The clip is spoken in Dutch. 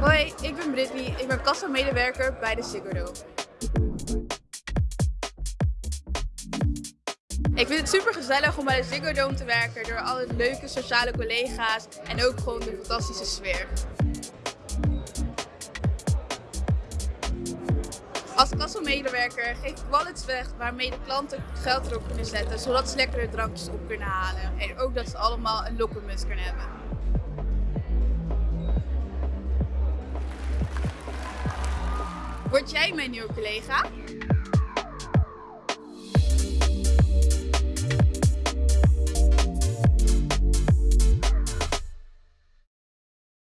Hoi, ik ben Brittany. Ik ben kassamedewerker bij de Dome. Ik vind het super gezellig om bij de Ziggo Dome te werken door alle leuke sociale collega's en ook gewoon de fantastische sfeer. Als kassamedewerker geef ik wallets weg waarmee de klanten geld erop kunnen zetten, zodat ze lekkere drankjes op kunnen halen. En ook dat ze allemaal een lokkenmuts kunnen hebben. Word jij mijn nieuwe collega?